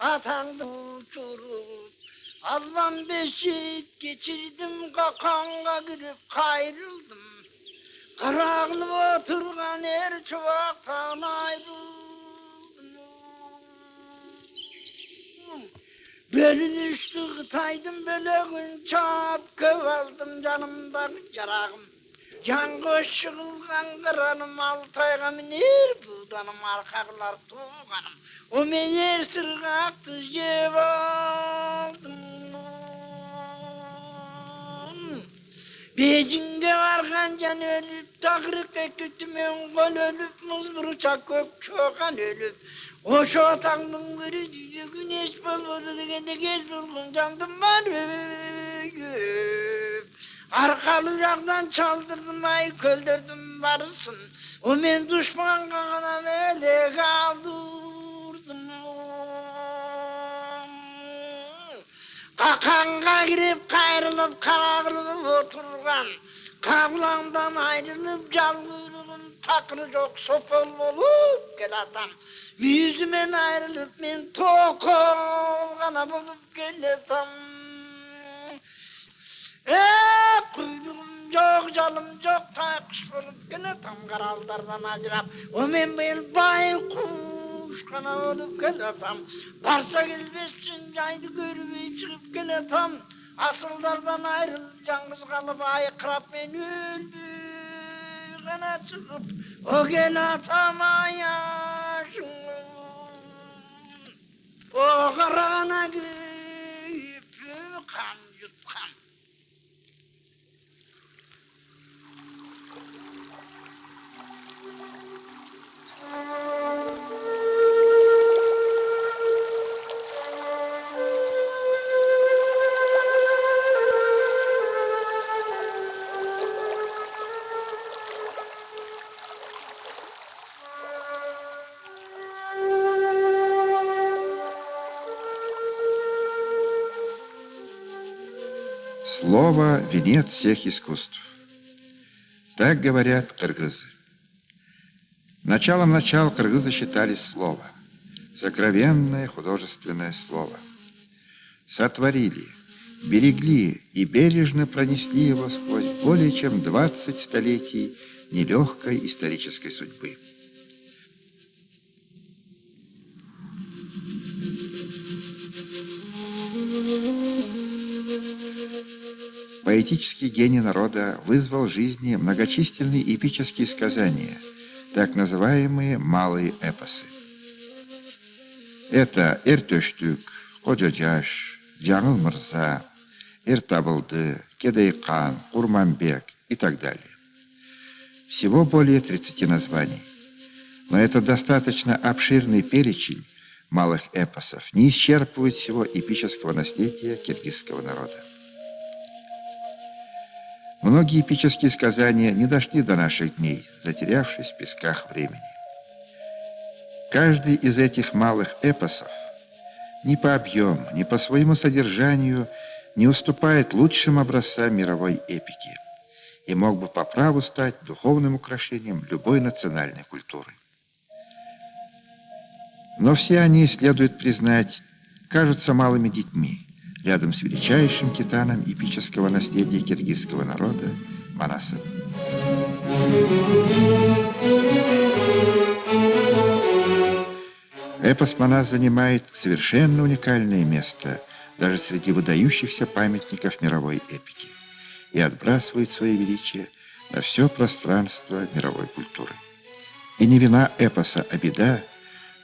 Atandı uçurup Allah'ım beşik geçirdim kakanla girip kayrıldım. Karanlık oturgan er çuvaktan ayrıldım. Belin üstü kıtaydım böyle gün çap kıvaldım canımdan carağım жаңғыш жығылған қыраным алтайға мінер буданым арқағылар толғаным о мен ер сырғақты жеп алдым бейжіңге барған жан өліп тақырыққа күтімен кол өліп муз бұршақ көк шоқан өліп. Ошо атаңдын бірі дүние эч болбоду дегенде кез болгон жандым бар өліп Arkalı yakdan çaldırdım ay köldürdüm barısın. O ben düşman kana böyle kaldırdım. Kakanga girip kayrılıp karagılıp oturgan. Kavlandan ayrılıp calgırılım takılı çok sopol olup gel adam. Yüzümen ayrılıp ben tok ol kana bulup gel adam жоқ жалым жоқ тайқұш болып келе там қаралдардан ажырап омен биыл байқұш қана болып келе там барса келбес үшін жайды көрмей шығып келе там асылдардан айрылып жаңғыз қалып айқырап мен өлмей ғана шығып оген атам аяшым о қарағана күйіп қан Слово – венец всех искусств. Так говорят кыргызы. Началом начал кыргызы считали слово. Сокровенное художественное слово. Сотворили, берегли и бережно пронесли его сквозь более чем 20 столетий нелегкой исторической судьбы. Поэтический гений народа вызвал в жизни многочисленные эпические сказания, так называемые малые эпосы. Это Эртөштүк, Коджаджаш, Жаңыл Мырза, Эртабылды, Кедайкан, Курманбек и так далее. Всего более 30 названий. Но это достаточно обширный перечень малых эпосов, не исчерпывает всего эпического наследия киргизского народа. Многие эпические сказания не дошли до наших дней, затерявшись в песках времени. Каждый из этих малых эпосов ни по объему, ни по своему содержанию не уступает лучшим образцам мировой эпики и мог бы по праву стать духовным украшением любой национальной культуры. Но все они, следует признать, кажутся малыми детьми, рядом с величайшим титаном эпического наследия киргизского народа Манасом. Эпос Манас занимает совершенно уникальное место даже среди выдающихся памятников мировой эпики и отбрасывает свое величие на все пространство мировой культуры. И не вина эпоса, а беда,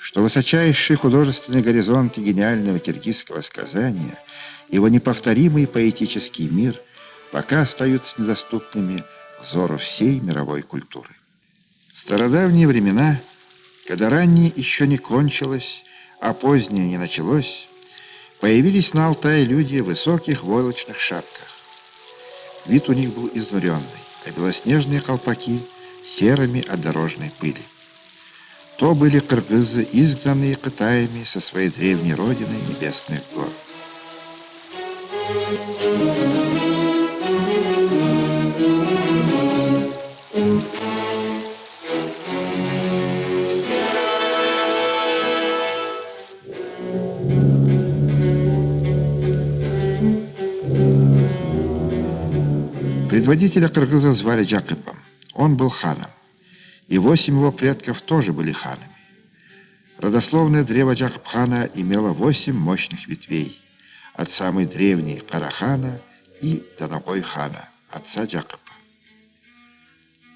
что высочайшие художественные горизонты гениального киргизского сказания – его неповторимый поэтический мир пока остаются недоступными взору всей мировой культуры. В стародавние времена, когда раннее еще не кончилось, а позднее не началось, появились на Алтае люди в высоких войлочных шапках. Вид у них был изнуренный, а белоснежные колпаки серыми от дорожной пыли. То были кыргызы, изгнанные Китаями со своей древней родины небесных гор. Предводителя Кыргыза звали Джакыбом. Он был ханом. И восемь его предков тоже были ханами. Родословное древо Джакыбхана имело восемь мощных ветвей – от самой древней Карахана и до Ногой хана, отца Джакыпа.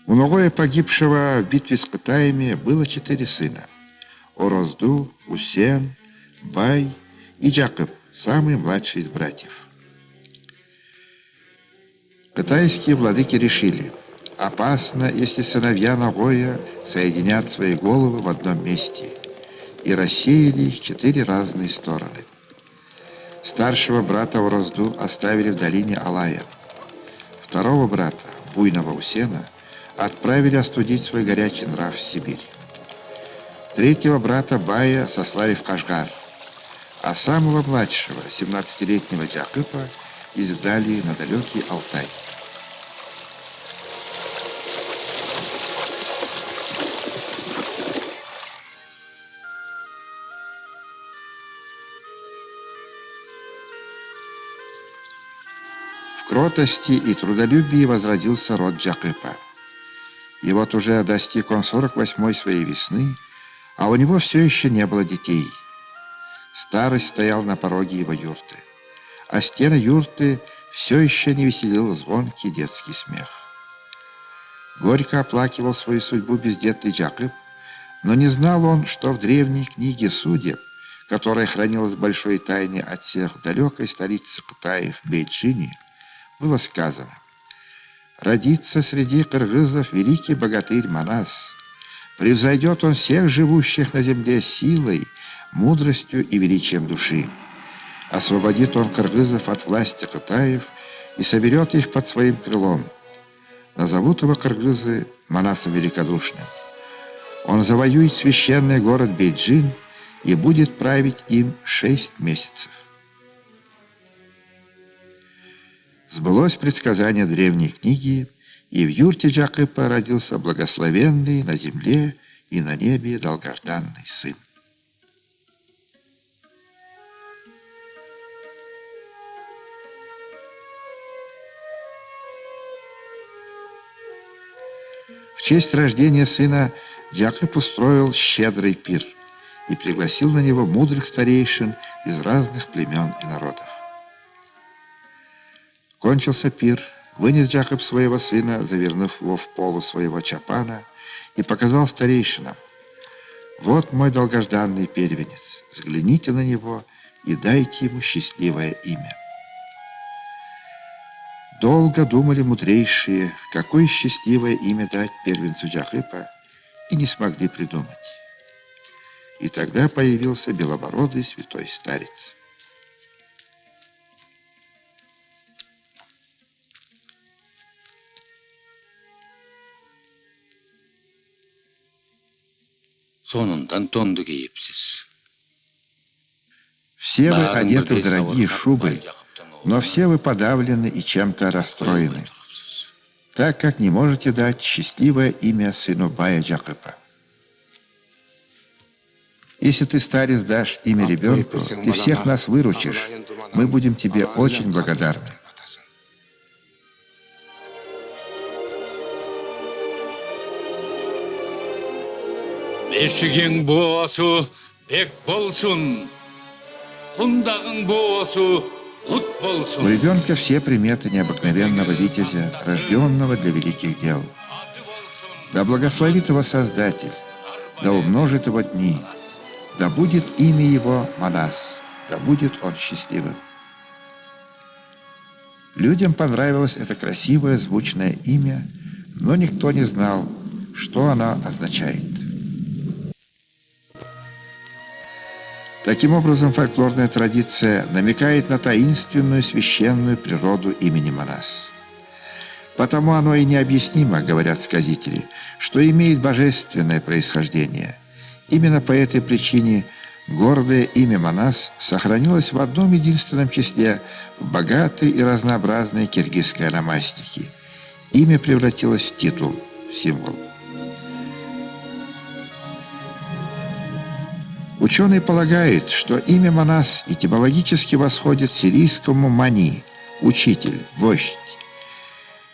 У Ногоя, погибшего в битве с Китаями, было четыре сына. Орозду, Усен, Бай и Джакып, самый младший из братьев. Китайские владыки решили, опасно, если сыновья Нагоя соединят свои головы в одном месте, и рассеяли их четыре разные стороны. Старшего брата Урозду оставили в долине Алая. Второго брата, буйного Усена, отправили остудить свой горячий нрав в Сибирь. Третьего брата Бая сослали в Кашгар, а самого младшего, 17-летнего Джакыпа, изгнали на далекий Алтай. Кротости и трудолюбии возродился род Джакыпа. И вот уже достиг он 48-й своей весны, а у него все еще не было детей. Старость стоял на пороге его юрты, а стены юрты все еще не веселил звонкий детский смех. Горько оплакивал свою судьбу бездетный Джакып, но не знал он, что в древней книге судеб, которая хранилась большой тайне от всех в далекой столице Китая в Бейджине, было сказано, «Родится среди кыргызов великий богатырь Манас. Превзойдет он всех живущих на земле силой, мудростью и величием души. Освободит он кыргызов от власти Китаев и соберет их под своим крылом. Назовут его кыргызы Манасом Великодушным. Он завоюет священный город Бейджин и будет править им шесть месяцев. Сбылось предсказание древней книги, и в юрте Джакыпа родился благословенный на земле и на небе долгожданный сын. В честь рождения сына Якоб устроил щедрый пир и пригласил на него мудрых старейшин из разных племен и народов. Кончился пир, вынес Джакоб своего сына, завернув его в полу своего чапана, и показал старейшинам. «Вот мой долгожданный первенец, взгляните на него и дайте ему счастливое имя». Долго думали мудрейшие, какое счастливое имя дать первенцу Джахыпа, и не смогли придумать. И тогда появился белобородый святой старец. Сонундан тонду кийипсиз. Все вы одеты в дорогие шубы, но все вы подавлены и чем-то расстроены, так как не можете дать счастливое имя сыну Бая Джакыпа. Если ты, старец, дашь имя ребенку, ты всех нас выручишь. Мы будем тебе очень благодарны. Бешігең боосу бек болсун. Кундагың боосу кут У болсун. ребенка все приметы необыкновенного витязя, рожденного для великих дел. Да благословит его Создатель, да умножит его дни, да будет имя его Манас, да будет он счастливым. Людям понравилось это красивое звучное имя, но никто не знал, что оно означает. Таким образом, фольклорная традиция намекает на таинственную священную природу имени Манас. Потому оно и необъяснимо, говорят сказители, что имеет божественное происхождение. Именно по этой причине гордое имя Манас сохранилось в одном единственном числе в богатой и разнообразной киргизской ономастике. Имя превратилось в титул, в символ. Ученые полагают, что имя Манас этимологически восходит к сирийскому «мани» – учитель, вождь.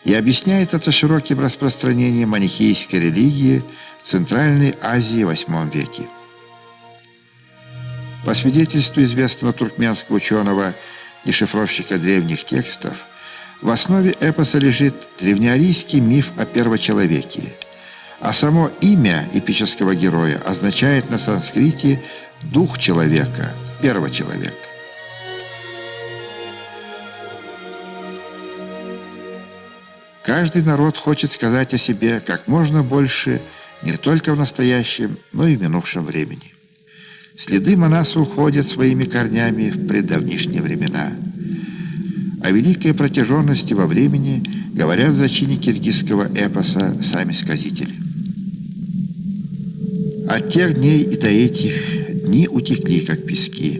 и объясняет это широким распространением манихейской религии в Центральной Азии в VIII веке. По свидетельству известного туркменского ученого и шифровщика древних текстов, в основе эпоса лежит древнеарийский миф о первочеловеке, а само имя эпического героя означает на санскрите «дух человека», «первочеловек». Каждый народ хочет сказать о себе как можно больше не только в настоящем, но и в минувшем времени. Следы Манаса уходят своими корнями в преддавнишние времена. О великой протяженности во времени говорят в зачине киргизского эпоса сами сказители. От тех дней и до этих дни утекли, как пески.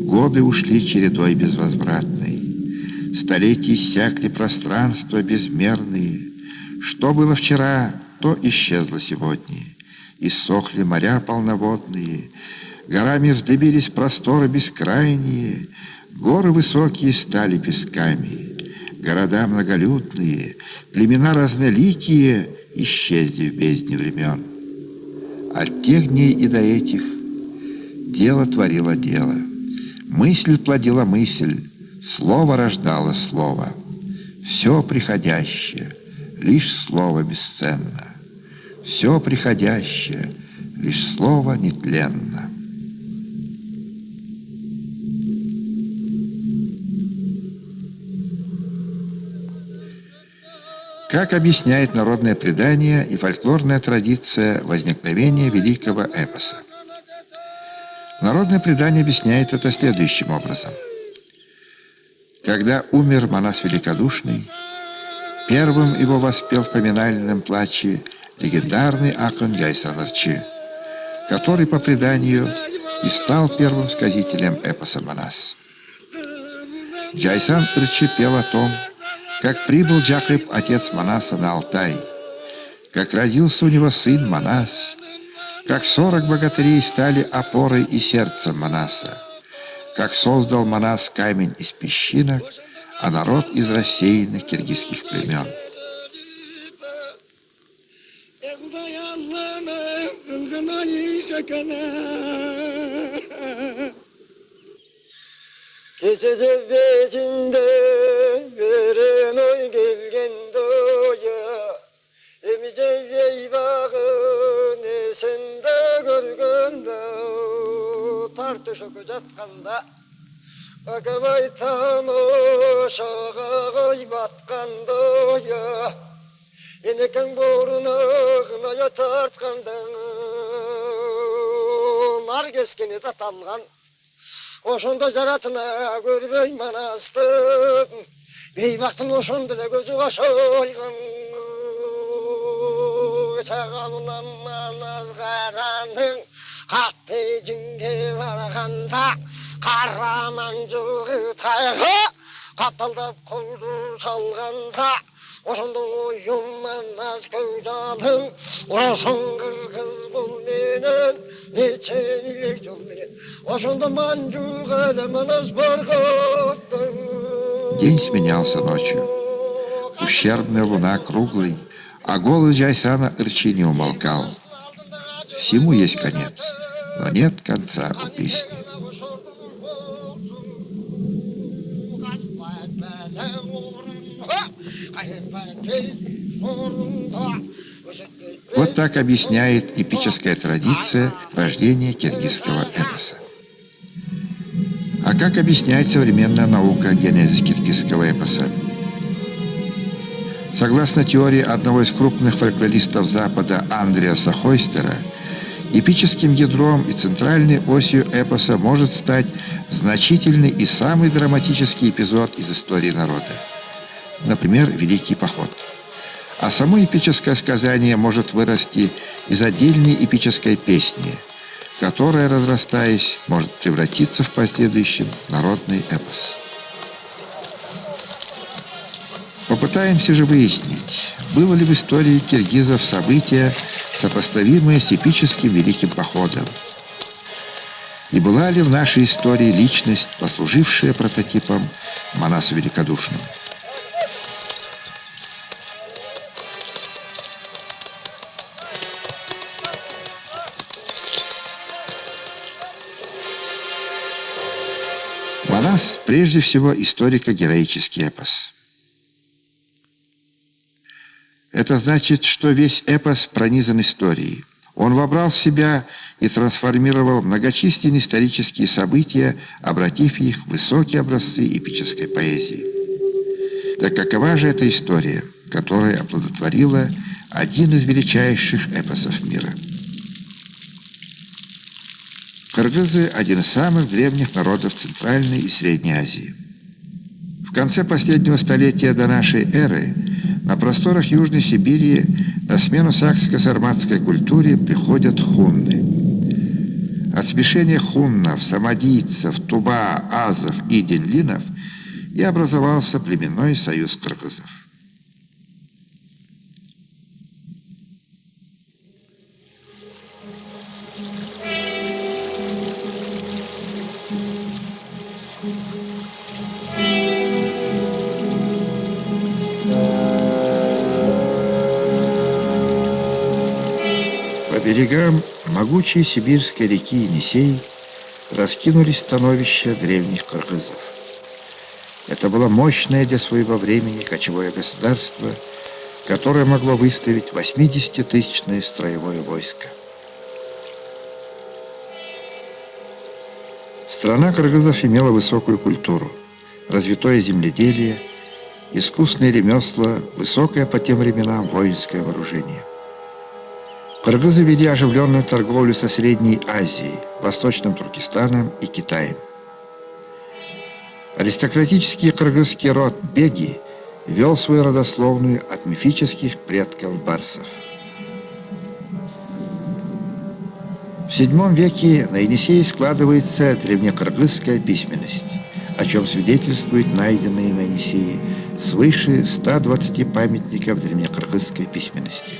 Годы ушли чередой безвозвратной. Столетия иссякли пространства безмерные. Что было вчера, то исчезло сегодня. Иссохли моря полноводные, Горами вздыбились просторы бескрайние, Горы высокие стали песками, Города многолюдные, племена разноликие Исчезли в бездне времен. От тех дней и до этих Дело творило дело, Мысль плодила мысль, Слово рождало слово. Все приходящее, лишь слово бесценно. Все приходящее, лишь слово нетленно. Как объясняет народное предание и фольклорная традиция возникновения великого эпоса? Народное предание объясняет это следующим образом – когда умер Манас Великодушный, первым его воспел в поминальном плаче легендарный Акон Яйсан Арчи, который, по преданию, и стал первым сказителем эпоса Манас. Джайсан Арчи пел о том, как прибыл Джакоб, отец Манаса, на Алтай, как родился у него сын Манас, как сорок богатырей стали опорой и сердцем Манаса, как создал Манас камень из песчинок, а народ из рассеянных киргизских племен. Gece zevvecinde Görün oy gelgen doya. Emi cevvey bağın Esende görgünde Tartışık jatkanda Akabay tamoşağa koy batkan doya. Eneken borunağına tartkandan Nar keskeni tatalgan ошондо жаратына көрбөй манасты. бейбактын ошондо да көзү кошолгон чагылынан назгараның ак бейжиңге барганда караман жугы тайга каталдап колду салганда салғанда Ошондо оюман аз көйдалың Ошон кыргыз бұл менен Нече илек жол менен Ошондо манжуга манас барганда День сменялся ночью. Ущербная луна круглый, а голос Джайсана Ирчи не умолкал. Всему есть конец, но нет конца у песни. Вот так объясняет эпическая традиция рождения киргизского эпоса. А как объясняет современная наука генезис киргизского эпоса? Согласно теории одного из крупных фольклористов Запада Андреаса Хойстера, эпическим ядром и центральной осью эпоса может стать значительный и самый драматический эпизод из истории народа. Например, Великий поход. А само эпическое сказание может вырасти из отдельной эпической песни, которая, разрастаясь, может превратиться в последующем народный эпос. Попытаемся же выяснить, было ли в истории киргизов события, сопоставимые с эпическим Великим Походом. И была ли в нашей истории личность, послужившая прототипом Манасу Великодушному? Прежде всего историко-героический эпос. Это значит, что весь эпос пронизан историей. Он вобрал в себя и трансформировал многочисленные исторические события, обратив их в высокие образцы эпической поэзии. Так какова же эта история, которая оплодотворила один из величайших эпосов мира? Кыргызы – один из самых древних народов Центральной и Средней Азии. В конце последнего столетия до нашей эры на просторах Южной Сибири на смену сакско-сарматской культуре приходят хунны. От смешения хуннов, самодийцев, туба, азов и денлинов и образовался племенной союз кыргызов. Могучей сибирской реки Енисей раскинулись становища древних кыргызов. Это было мощное для своего времени кочевое государство, которое могло выставить 80-тысячное строевое войско. Страна кыргызов имела высокую культуру, развитое земледелие, искусные ремесла, высокое по тем временам воинское вооружение – Кыргызы вели оживленную торговлю со Средней Азией, Восточным Туркестаном и Китаем. Аристократический кыргызский род Беги вел свою родословную от мифических предков барсов. В VII веке на Енисее складывается древнекыргызская письменность, о чем свидетельствуют найденные на Енисее свыше 120 памятников древнекыргызской письменности.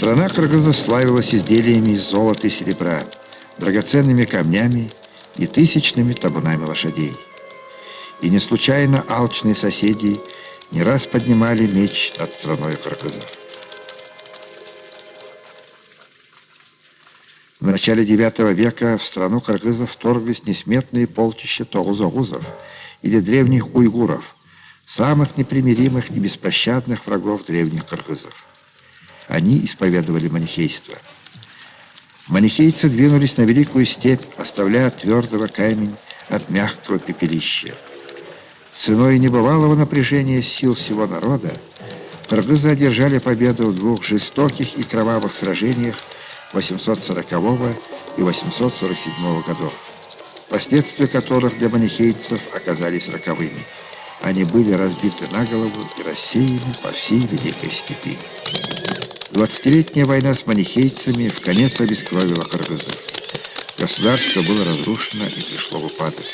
Страна Кыргызов славилась изделиями из золота и серебра, драгоценными камнями и тысячными табунами лошадей. И не случайно алчные соседи не раз поднимали меч над страной Кыргызов. В начале IX века в страну кыргызов вторглись несметные полчища тоузогузов или древних уйгуров, самых непримиримых и беспощадных врагов древних кыргызов. Они исповедовали манихейство. Манихейцы двинулись на великую степь, оставляя твердого камень от мягкого пепелища. Ценой небывалого напряжения сил всего народа кыргызы одержали победу в двух жестоких и кровавых сражениях 840 и 847 годов, последствия которых для манихейцев оказались роковыми. Они были разбиты на голову и рассеяны по всей Великой Степи. Двадцатилетняя война с манихейцами в конец обескровила кыргызов. Государство было разрушено и пришло в упадок.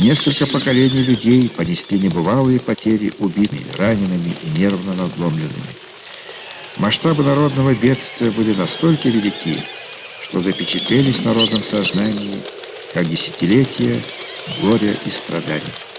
Несколько поколений людей понесли небывалые потери убитыми, ранеными и нервно надломленными. Масштабы народного бедствия были настолько велики, что запечатлелись в народном сознании как десятилетия горя и страданий.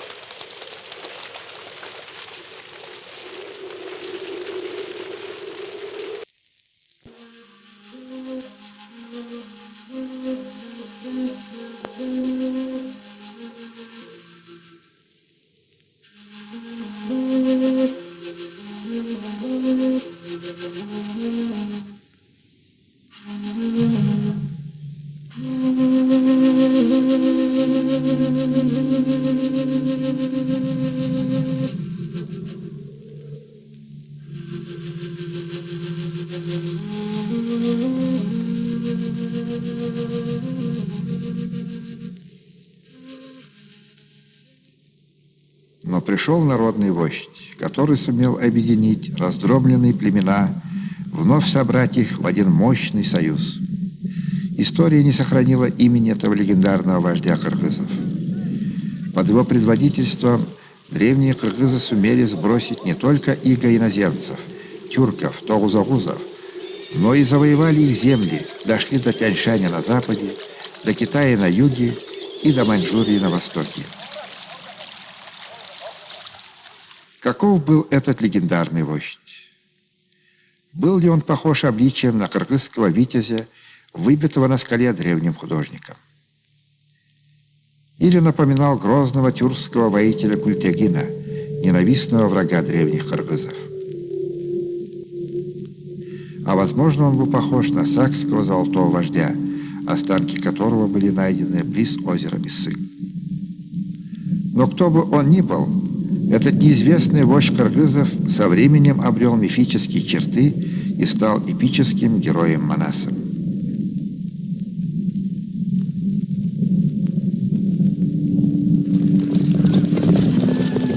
Который сумел объединить раздробленные племена, вновь собрать их в один мощный союз. История не сохранила имени этого легендарного вождя кыргызов. Под его предводительством древние кыргызы сумели сбросить не только иго иноземцев, тюрков, тогузагузов, но и завоевали их земли, дошли до Тяньшаня на западе, до Китая на юге и до Маньчжурии на востоке. Каков был этот легендарный вождь? Был ли он похож обличием на кыргызского витязя, выбитого на скале древним художником. Или напоминал грозного тюркского воителя Культягина, ненавистного врага древних кыргызов. А возможно, он был похож на сакского золотого вождя, останки которого были найдены близ озера Иссык. Но кто бы он ни был, этот неизвестный вождь кыргызов со временем обрел мифические черты и стал эпическим героем Манасом.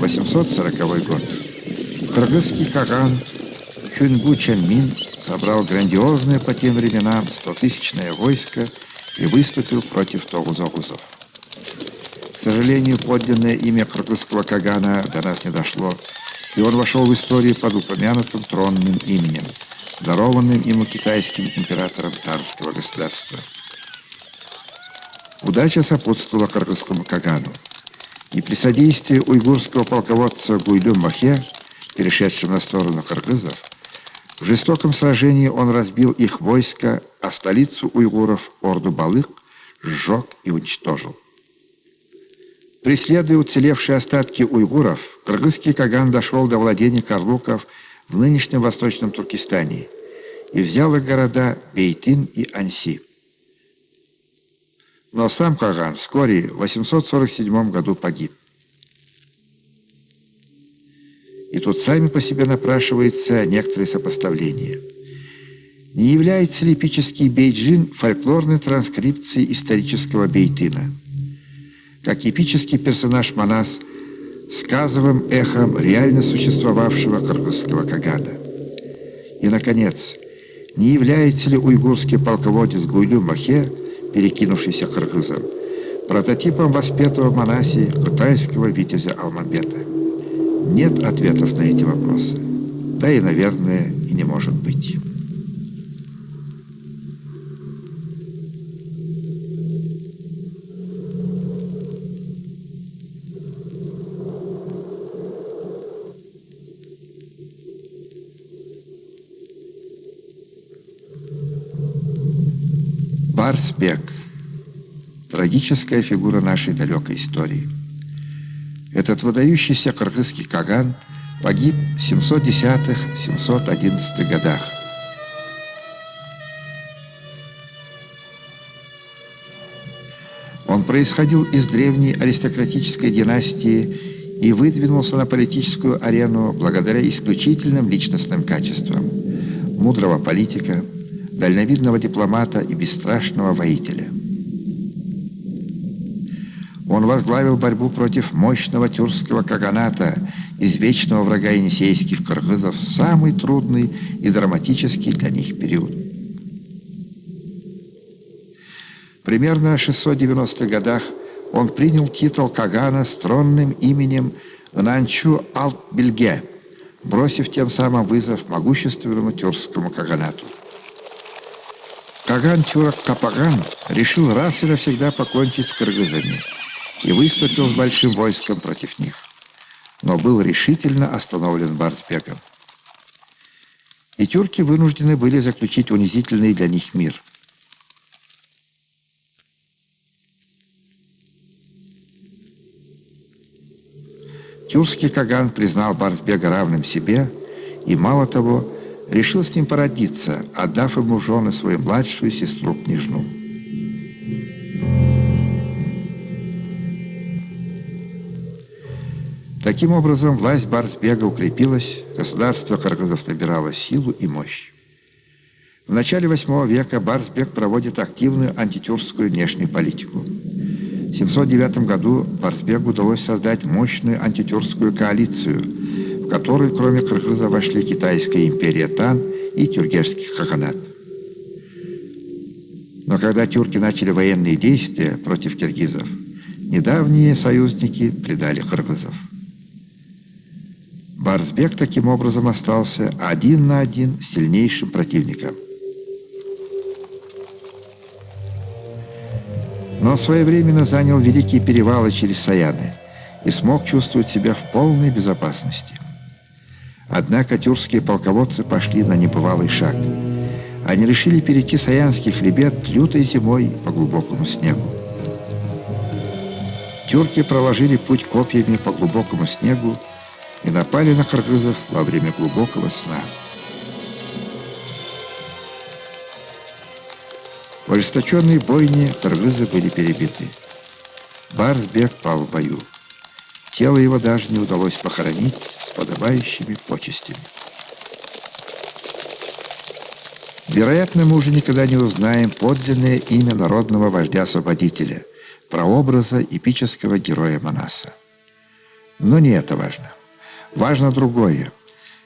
«840 год. Кыргызский Каган Хюнгу Чанмин собрал грандиозное по тем временам стотысячное войско и выступил против Тогузогузов. Сожалению, подлинное имя кыргызского Кагана до нас не дошло, и он вошел в историю под упомянутым тронным именем, дарованным ему китайским императором Тарского государства. Удача сопутствовала кыргызскому Кагану, и при содействии уйгурского полководца Гуйлю Махе, перешедшего на сторону кыргызов, в жестоком сражении он разбил их войско, а столицу уйгуров, Орду Балык, сжег и уничтожил. Преследуя уцелевшие остатки уйгуров, кыргызский Каган дошел до владений карлуков в нынешнем Восточном Туркестане и взял их города Бейтин и Анси. Но сам Каган вскоре в 847 году погиб. И тут сами по себе напрашивается некоторые сопоставления. Не является ли эпический Бейджин фольклорной транскрипцией исторического Бейтина? Как эпический персонаж Манас сказовым эхом реально существовавшего кыргызского Кагана. И, наконец, не является ли уйгурский полководец Гуйлю Махе, перекинувшийся кыргызом, прототипом воспетого в Манасе китайского витязя Алмамбета? Нет ответов на эти вопросы. Да и, наверное, и не может быть. Барсбек. Трагическая фигура нашей далекой истории. Этот выдающийся кыргызский Каган погиб в 710-711 годах. Он происходил из древней аристократической династии и выдвинулся на политическую арену благодаря исключительным личностным качествам мудрого политика, дальновидного дипломата и бесстрашного воителя. Он возглавил борьбу против мощного тюркского каганата, извечного врага енисейских кыргызов, самый трудный и драматический для них период. Примерно в 690-х годах он принял титул Кагана с тронным именем Нанчу Алт-Бельге, бросив тем самым вызов могущественному тюркскому Каганату. Каган Тюрок Капаган решил раз и навсегда покончить с кыргызами – и выступил с большим войском против них, но был решительно остановлен Барсбеком. И тюрки вынуждены были заключить унизительный для них мир. Тюркский Каган признал Барсбега равным себе и, мало того, решил с ним породиться, отдав ему жены свою младшую сестру-княжну. Таким образом, власть Барсбега укрепилась, государство Кыргызов набирало силу и мощь. В начале VIII века Барсбек проводит активную антитюркскую внешнюю политику. В 709 году Барсбегу удалось создать мощную антитюркскую коалицию, в которую, кроме кыргыза, вошли Китайская империя Тан и Тюргешский хаханат. Но когда тюрки начали военные действия против киргизов, недавние союзники предали кыргызов. Барсбек таким образом остался один на один с сильнейшим противником. Но своевременно занял великие перевалы через Саяны и смог чувствовать себя в полной безопасности. Однако тюркские полководцы пошли на небывалый шаг. они решили перейти Саянский хребет лютой зимой по глубокому снегу. Тюрки проложили путь копьями по глубокому снегу и напали на кыргызов во время глубокого сна. В ожесточенной бойне кыргызы были перебиты. Барсбек пал в бою. Тело его даже не удалось похоронить подобающими почестями. Вероятно, мы уже никогда не узнаем подлинное имя народного вождя-освободителя, прообраза эпического героя Манаса. Но не это важно. Важно другое.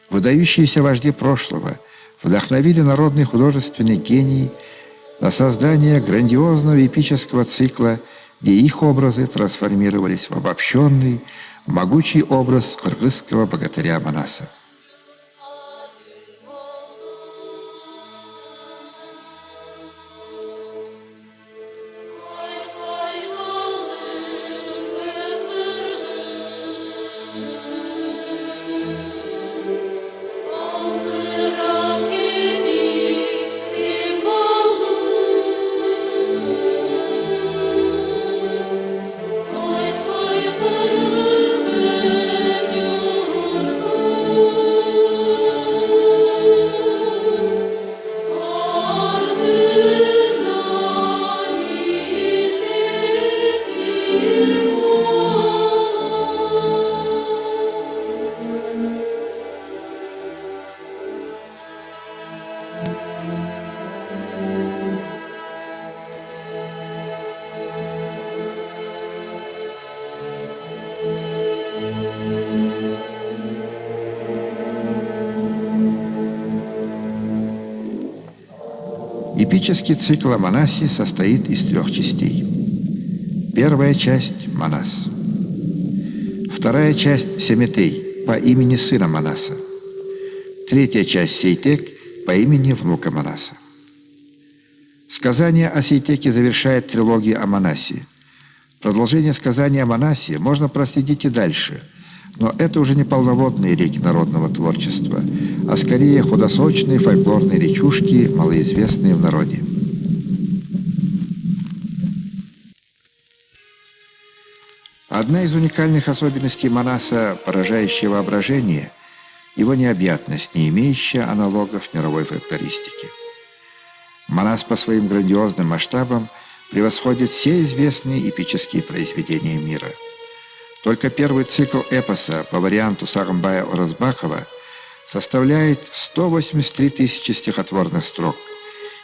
Выдающиеся вожди прошлого вдохновили народный художественный гений на создание грандиозного эпического цикла, где их образы трансформировались в обобщенный, могучий образ кыргызского богатыря Манаса. Эпический цикл о Манасе состоит из трех частей. Первая часть – Манас. Вторая часть – Семетей, по имени сына Манаса. Третья часть – Сейтек, по имени внука Манаса. Сказание о Сейтеке завершает трилогию о Манасе. Продолжение сказания о Манасе можно проследить и дальше – но это уже не полноводные реки народного творчества, а скорее худосочные фольклорные речушки, малоизвестные в народе. Одна из уникальных особенностей Манаса, поражающая воображение, его необъятность, не имеющая аналогов мировой фольклористики. Манас по своим грандиозным масштабам превосходит все известные эпические произведения мира – только первый цикл эпоса по варианту Сарамбая Оразбакова составляет 183 тысячи стихотворных строк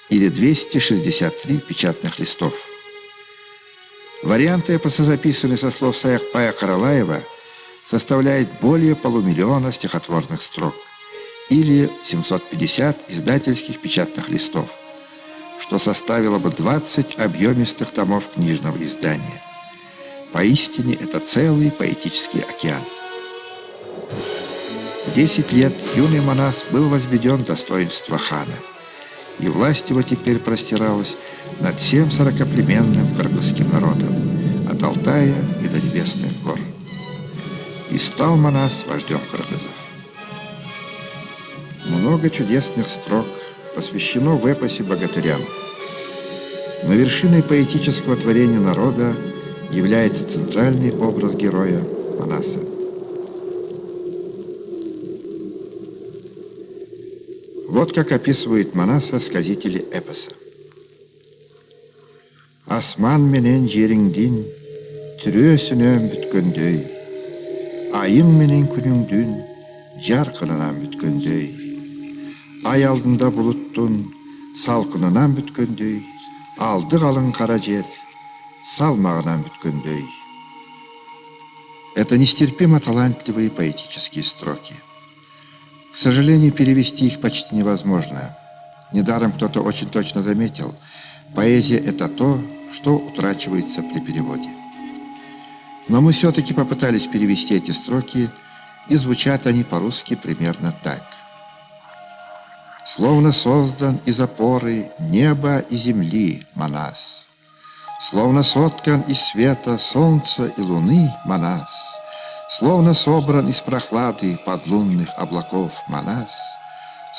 или 263 печатных листов. Вариант эпоса, записанный со слов Саякпая Каралаева, составляет более полумиллиона стихотворных строк или 750 издательских печатных листов, что составило бы 20 объемистых томов книжного издания. Поистине это целый поэтический океан. В 10 лет юный Манас был возведен в достоинство хана, и власть его теперь простиралась над всем сорокоплеменным кыргызским народом, от Алтая и до небесных гор. И стал Манас вождем кыргызов. Много чудесных строк посвящено в эпосе богатырям. Но вершиной поэтического творения народа – является центральный образ героя Манаса. Вот как описывает Манаса сказители эпоса. Асман менен жериңдин түрөсүнөн бүткөндөй, айың менен күнүңдүн жаркынынан бүткөндөй, ай алдында булуттун салкынынан бүткөндөй, алды калың кара жер салмағынан бүткендей. Это нестерпимо талантливые поэтические строки. К сожалению, перевести их почти невозможно. Недаром кто-то очень точно заметил, поэзия – это то, что утрачивается при переводе. Но мы все-таки попытались перевести эти строки, и звучат они по-русски примерно так. Словно создан из опоры неба и земли Манас – Словно соткан из света солнца и луны Манас, Словно собран из прохлады подлунных облаков Манас,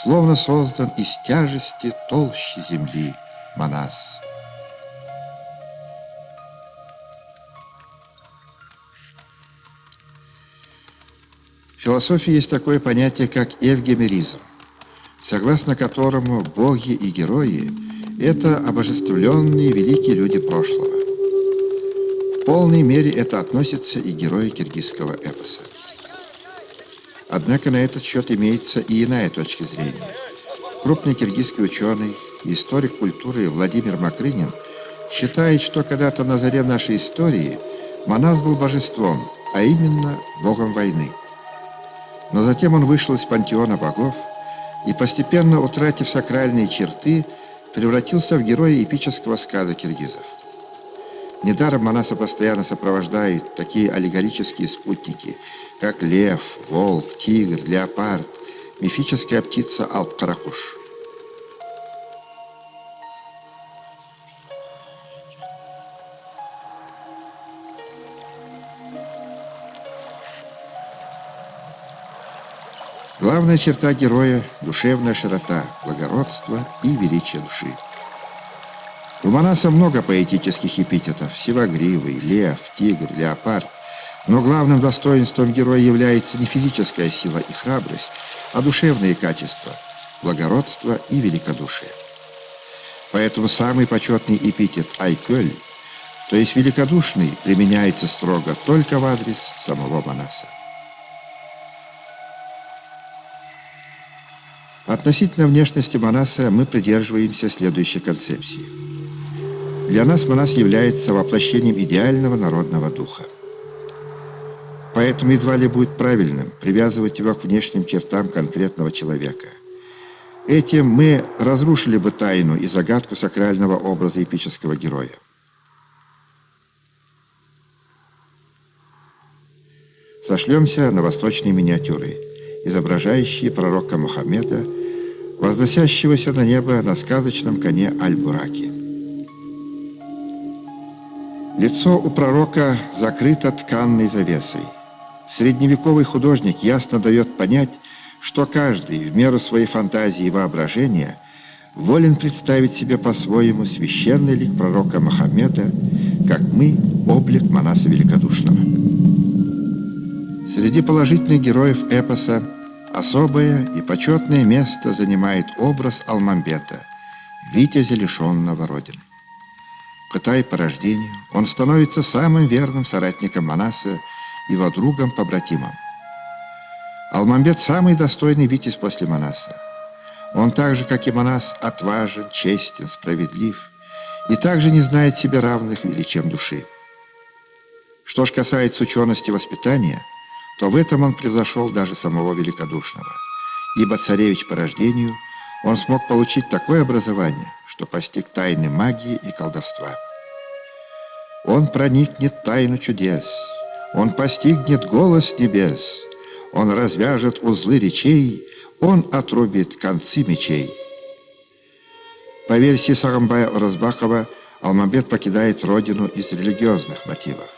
словно создан из тяжести толщи земли Манас. В философии есть такое понятие, как эвгемеризм, согласно которому боги и герои – это обожествленные великие люди прошлого. В полной мере это относится и герои киргизского эпоса. Однако на этот счет имеется и иная точка зрения. Крупный киргизский ученый историк культуры Владимир Макрынин считает, что когда-то на заре нашей истории Манас был божеством, а именно богом войны. Но затем он вышел из пантеона богов и, постепенно утратив сакральные черты, превратился в героя эпического сказа киргизов. Недаром Манаса постоянно сопровождают такие аллегорические спутники, как лев, волк, тигр, леопард, мифическая птица Алп-Каракуш. Главная черта героя – душевная широта, благородство и величие души. У Манаса много поэтических эпитетов – сивогривый, лев, тигр, леопард. Но главным достоинством героя является не физическая сила и храбрость, а душевные качества – благородство и великодушие. Поэтому самый почетный эпитет «айкölь», то есть великодушный, применяется строго только в адрес самого Манаса. Относительно внешности Манаса мы придерживаемся следующей концепции. Для нас Манас является воплощением идеального народного духа. Поэтому едва ли будет правильным привязывать его к внешним чертам конкретного человека. Этим мы разрушили бы тайну и загадку сакрального образа эпического героя. Сошлемся на восточные миниатюры, изображающие пророка Мухаммеда возносящегося на небо на сказочном коне Аль-Бураки. Лицо у пророка закрыто тканной завесой. Средневековый художник ясно дает понять, что каждый в меру своей фантазии и воображения волен представить себе по-своему священный лик пророка Мухаммеда, как мы – облик Манаса Великодушного. Среди положительных героев эпоса Особое и почетное место занимает образ Алмамбета, витязя лишенного родины. Кытай по рождению, он становится самым верным соратником Манаса, его другом-побратимом. Алмамбет – самый достойный витязь после Манаса. Он так же, как и Манас, отважен, честен, справедлив и также не знает себе равных величием души. Что ж касается учености воспитания – то в этом он превзошел даже самого великодушного. Ибо царевич по рождению, он смог получить такое образование, что постиг тайны магии и колдовства. Он проникнет тайну чудес, он постигнет голос небес, он развяжет узлы речей, он отрубит концы мечей. По версии Сарамбая Оразбахова, Алмамбет покидает родину из религиозных мотивов.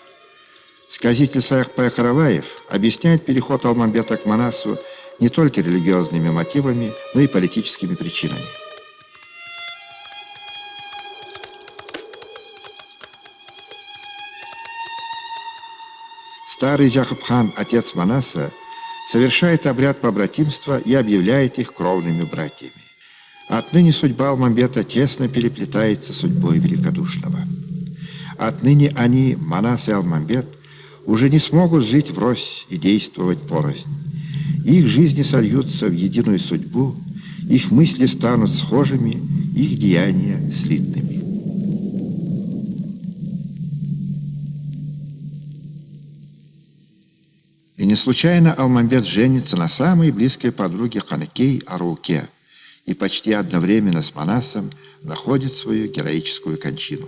Сказитель Саях Караваев объясняет переход Алмамбета к Манасу не только религиозными мотивами, но и политическими причинами. Старый Джахабхан, отец Манаса, совершает обряд побратимства и объявляет их кровными братьями. Отныне судьба Алмамбета тесно переплетается с судьбой Великодушного. Отныне они, Манас и Алмамбет, уже не смогут жить врозь и действовать порознь. Их жизни сольются в единую судьбу, их мысли станут схожими, их деяния слитными. И не случайно Алмамбет женится на самой близкой подруге Ханакей Арауке и почти одновременно с Манасом находит свою героическую кончину.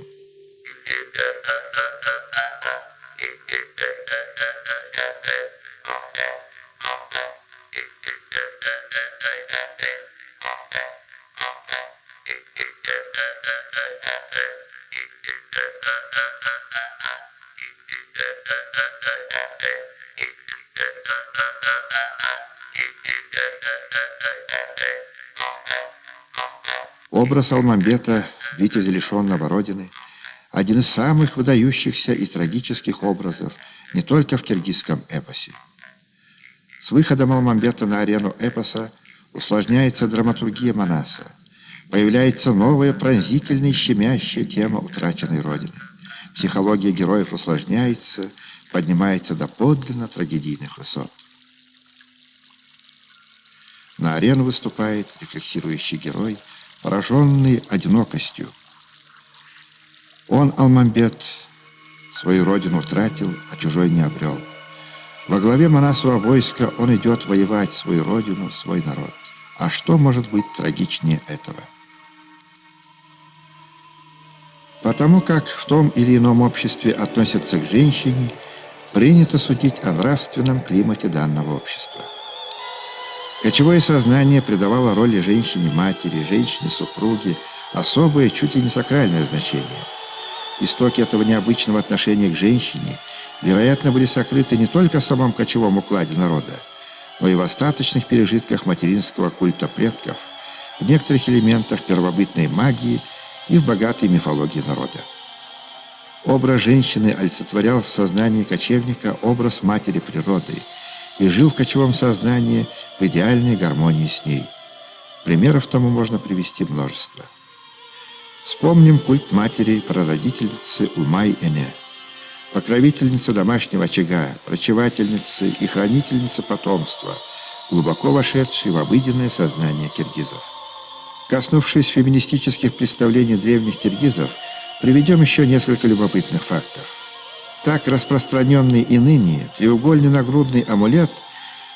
Образ Алмамбета, витязя лишенного родины, один из самых выдающихся и трагических образов не только в киргизском эпосе. С выходом Алмамбета на арену эпоса усложняется драматургия Манаса. Появляется новая пронзительная щемящая тема утраченной Родины. Психология героев усложняется, поднимается до подлинно трагедийных высот. На арену выступает рефлексирующий герой, пораженный одинокостью. Он, Алмамбет, свою родину утратил, а чужой не обрел. Во главе Манасова войска он идет воевать свою родину, свой народ. А что может быть трагичнее этого? Потому как в том или ином обществе относятся к женщине, принято судить о нравственном климате данного общества. Кочевое сознание придавало роли женщине-матери, женщине-супруге особое, чуть ли не сакральное значение. Истоки этого необычного отношения к женщине – вероятно, были сокрыты не только в самом кочевом укладе народа, но и в остаточных пережитках материнского культа предков, в некоторых элементах первобытной магии и в богатой мифологии народа. Образ женщины олицетворял в сознании кочевника образ матери природы и жил в кочевом сознании в идеальной гармонии с ней. Примеров тому можно привести множество. Вспомним культ матери прародительницы Умай-Эне – покровительница домашнего очага, врачевательница и хранительница потомства, глубоко вошедшей в обыденное сознание киргизов. Коснувшись феминистических представлений древних киргизов, приведем еще несколько любопытных фактов. Так распространенный и ныне треугольный нагрудный амулет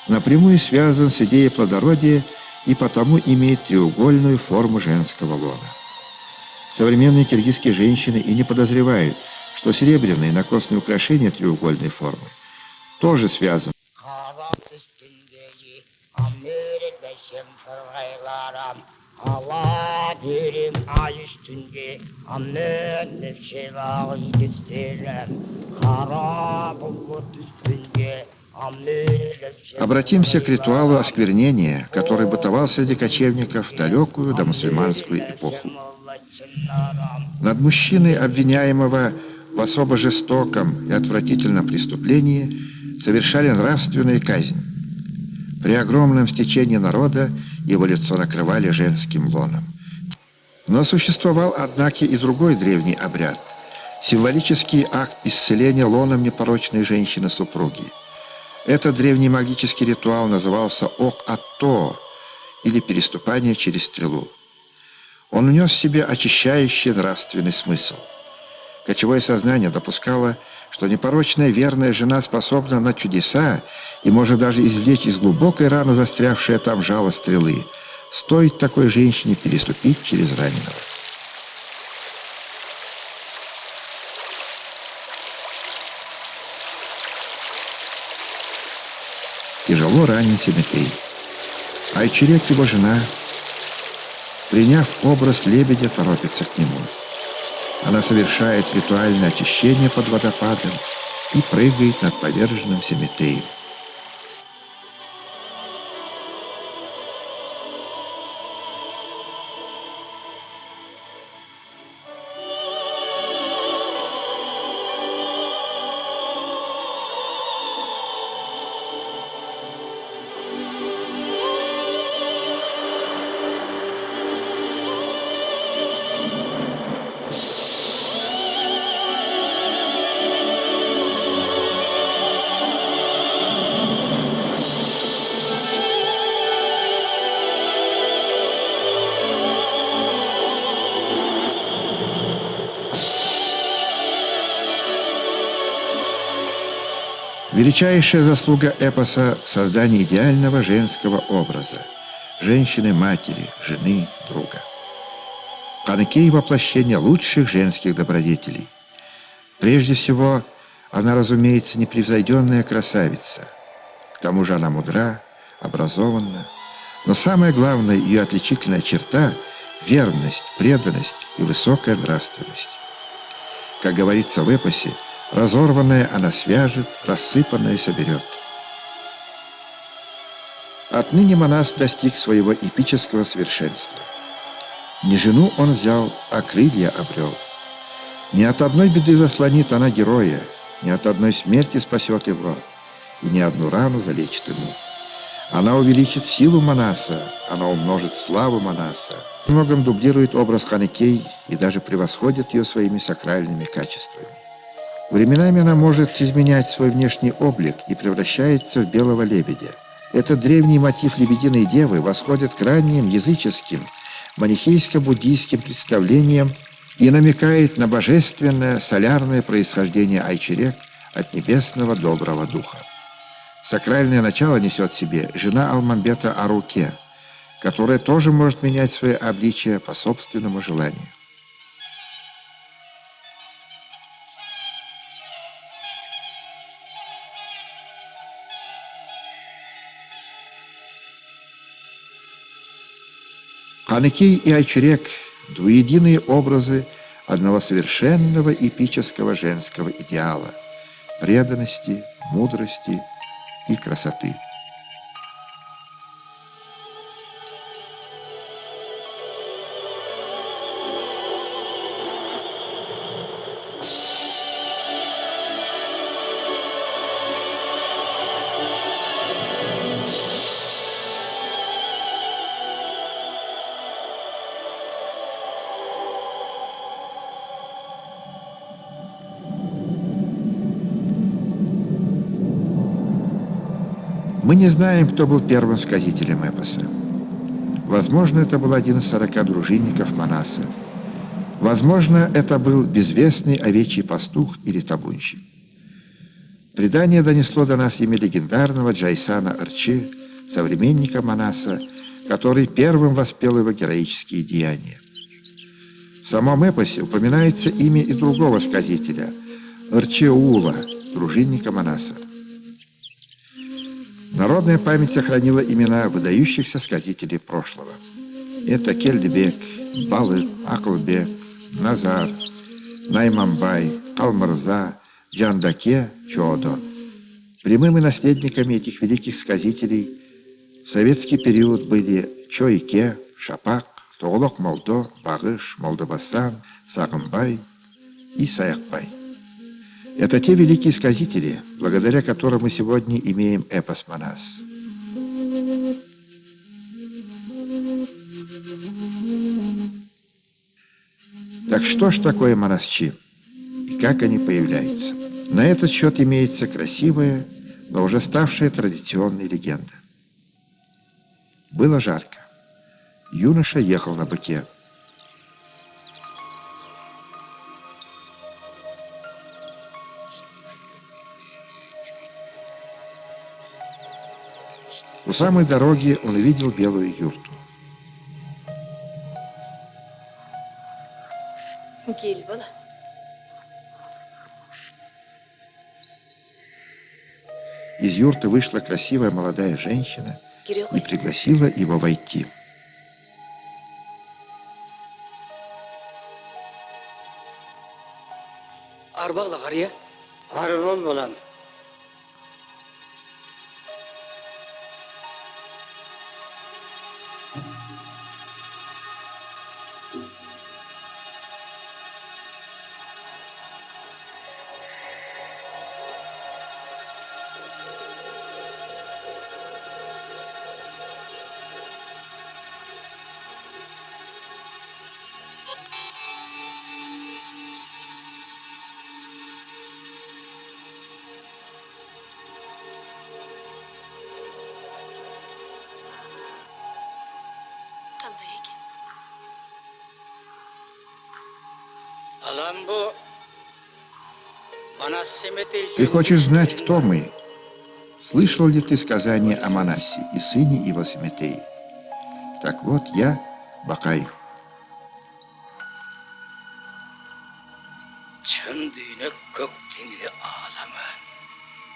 напрямую связан с идеей плодородия и потому имеет треугольную форму женского лона. Современные киргизские женщины и не подозревают – что серебряные накосные украшения треугольной формы тоже связаны. Обратимся к ритуалу осквернения, который бытовал среди кочевников в далекую домусульманскую эпоху. Над мужчиной, обвиняемого в особо жестоком и отвратительном преступлении совершали нравственную казнь. При огромном стечении народа его лицо накрывали женским лоном. Но существовал, однако, и другой древний обряд – символический акт исцеления лоном непорочной женщины-супруги. Этот древний магический ритуал назывался «ок-атто» или «переступание через стрелу». Он внес в себе очищающий нравственный смысл – Кочевое сознание допускало, что непорочная верная жена способна на чудеса и может даже извлечь из глубокой раны застрявшее там жало стрелы. Стоит такой женщине переступить через раненого. Тяжело ранен Семетей. А Ичерек, его жена, приняв образ лебедя, торопится к нему. Она совершает ритуальное очищение под водопадом и прыгает над поверженным Семетеем. Величайшая заслуга эпоса – создание идеального женского образа – женщины-матери, жены, друга. Панакей – воплощение лучших женских добродетелей. Прежде всего, она, разумеется, непревзойденная красавица. К тому же она мудра, образованна. Но самая главная ее отличительная черта – верность, преданность и высокая нравственность. Как говорится в эпосе – Разорванное она свяжет, рассыпанное соберет. Отныне Манас достиг своего эпического совершенства. Не жену он взял, а крылья обрел. Ни от одной беды заслонит она героя, ни от одной смерти спасет его, и ни одну рану залечит ему. Она увеличит силу Манаса, она умножит славу Манаса. Многом дублирует образ Ханекей и даже превосходит ее своими сакральными качествами. Временами она может изменять свой внешний облик и превращается в белого лебедя. Этот древний мотив лебединой девы восходит к ранним языческим, манихейско-буддийским представлениям и намекает на божественное солярное происхождение Айчерек от небесного доброго духа. Сакральное начало несет в себе жена Алмамбета Аруке, которая тоже может менять свое обличие по собственному желанию. Ханекей и Айчерек – двуединые образы одного совершенного эпического женского идеала – преданности, мудрости и красоты. Мы не знаем, кто был первым сказителем эпоса. Возможно, это был один из сорока дружинников Манаса. Возможно, это был безвестный овечий пастух или табунщик. Предание донесло до нас имя легендарного Джайсана Арчи, современника Манаса, который первым воспел его героические деяния. В самом эпосе упоминается имя и другого сказителя – Арчеула, дружинника Манаса. Народная память сохранила имена выдающихся сказителей прошлого. Это Кельдебек, Балык, Аклбек, Назар, Наймамбай, Калмарза, Джандаке, Чодо. Прямыми наследниками этих великих сказителей в советский период были Чойке, Шапак, Тоголок Молдо, Багыш, Молдобасан, Сагымбай и Саякбай. Это те великие сказители, благодаря которым мы сегодня имеем эпос Манас. Так что ж такое монасчи? И как они появляются? На этот счет имеется красивая, но уже ставшая традиционной легенда. Было жарко. Юноша ехал на быке. У самой дороги он увидел белую юрту. Гель бала. Из юрты вышла красивая молодая женщина и пригласила его войти. Арбағла қария. Арбол болам. Ты хочешь знать, кто мы? Слышал ли ты сказание о Манасе и сыне его Семетеи? Так вот, я Бакай.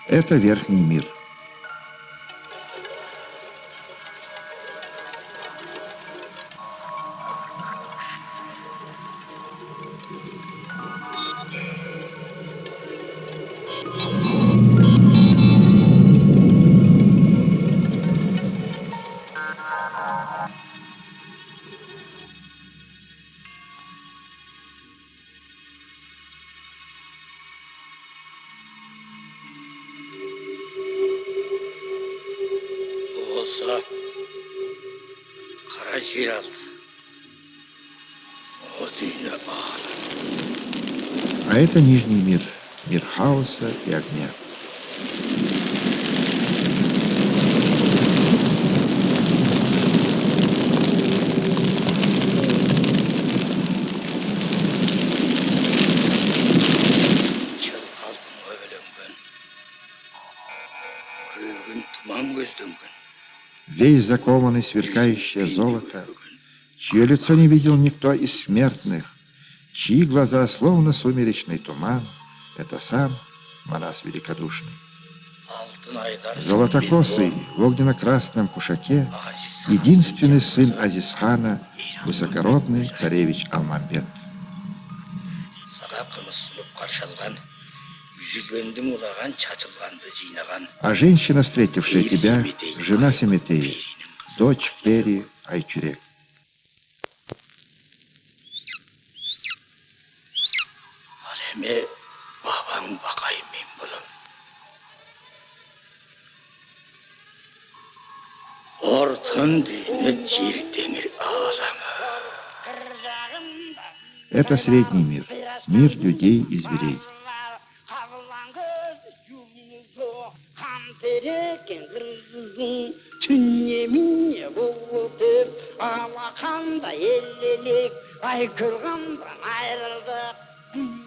Это верхний мир. А это Нижний мир, мир хаоса и огня. Весь закованный сверкающее золото, чье лицо не видел никто из смертных, чьи глаза словно сумеречный туман, это сам Манас Великодушный. Золотокосый в огненно-красном кушаке, единственный сын Азизхана, высокородный царевич Алмамбет. А женщина, встретившая тебя, жена Семетеи, дочь Пери Айчурек. Эми бабаң бакай мен болом ортон дүйнө жер ааламы Это средний мир, мир людей и зверей. Алақанда айрылдық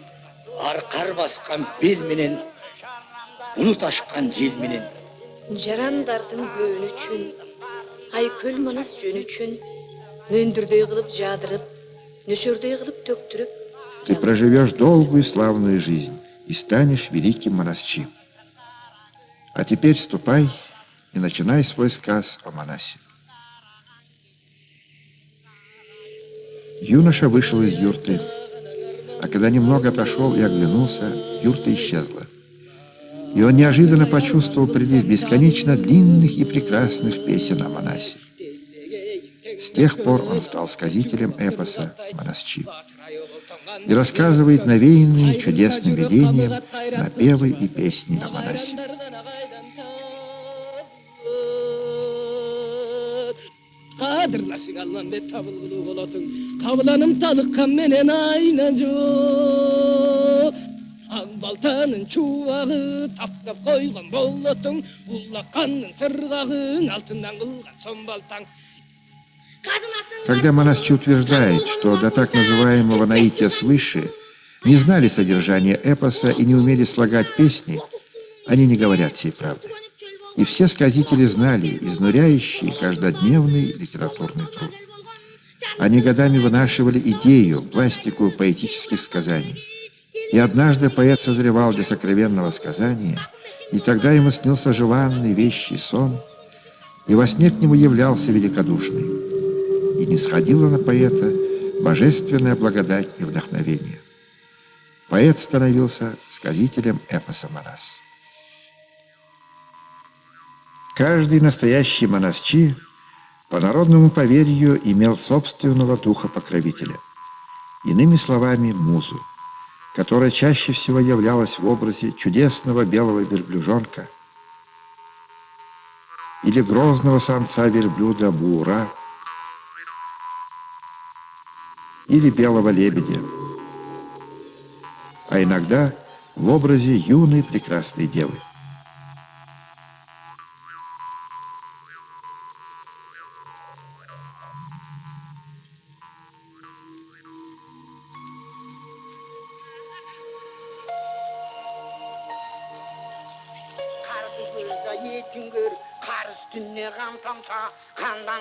аркар баскан бел менен булут ашкан жел менен жарандардын көөнү үчүн айкөл манас жөн үчүн мөндүрдөй кылып жаадырып нөшөрдөй кылып төктүрүп Ты проживешь долгую славную жизнь и станешь великим монасчи. А теперь ступай и начинай свой сказ о Манасе. Юноша вышел из юрты, а когда немного отошел и оглянулся, юрта исчезла. И он неожиданно почувствовал прилив бесконечно длинных и прекрасных песен о Манасе. С тех пор он стал сказителем эпоса Монасчи и рассказывает навеянные чудесным видением напевы и песни о Манасе. Қадірласың алламбет табылғылы болотың табыланым талыққан менен айна жоқ ақ балтаның чубағы таптап қойған болотың улаққанның сырғағын алтыннан қылған сон балтаң Когда Манасчи утверждает, что до так называемого наития свыше не знали содержания эпоса и не умели слагать песни, они не говорят всей правды. И все сказители знали изнуряющий каждодневный литературный труд. Они годами вынашивали идею, пластику поэтических сказаний. И однажды поэт созревал для сокровенного сказания, и тогда ему снился желанный вещий сон, и во сне к нему являлся великодушный. И не сходила на поэта божественная благодать и вдохновение. Поэт становился сказителем эпоса Манас. Каждый настоящий монасчи по народному поверью имел собственного духа-покровителя. Иными словами, музу, которая чаще всего являлась в образе чудесного белого верблюжонка или грозного самца верблюда Бура или белого лебедя, а иногда в образе юной прекрасной девы.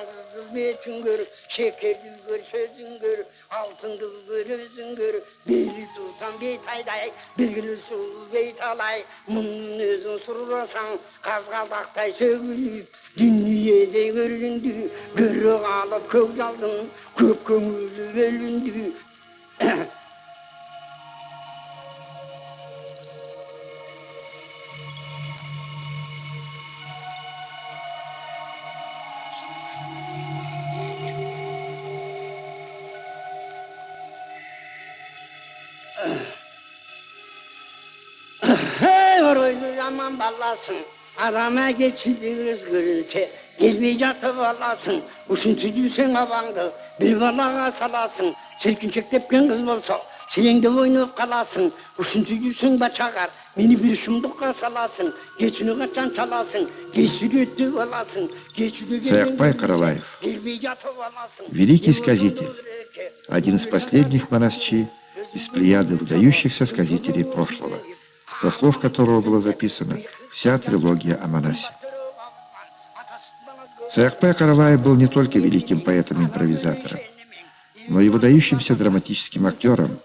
Yıldızdır metin görür, şekerli görür, sözün görür, altın kız görürsün görür. Beyli sultan beytayday, bilgili sultan beytalay, bunun özün surursan, kazgalaktay sövülüp, dünyede göründü, görü alıp kökdaldın, köp kömürlü bölündü. zaman ballasın. Adama geçidiniz görünse. Gelmey jatıp alasın. Uşun tüdüysen abandı. Bir balaga salasın. Çirkinçek tepken kız bolsa. Oynayıp kalasın. Uşun tüdüysen baçagar. Beni bir şumdukka salasın. Geçini kaçan çalasın. Geçini öttü alasın. Geçini Саякпай Каралаев. Великий сказитель. Один из последних монасчи из плеяды выдающихся сказителей прошлого, со слов которого была записана вся трилогия о Манасе. Саякпай Каралаев был не только великим поэтом-импровизатором, но и выдающимся драматическим актером,